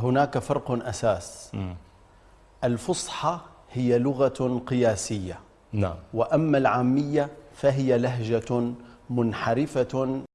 هناك فرق أساس. الفصحى هي لغة قياسية. نعم. وأما العامية فهي لهجة منحرفة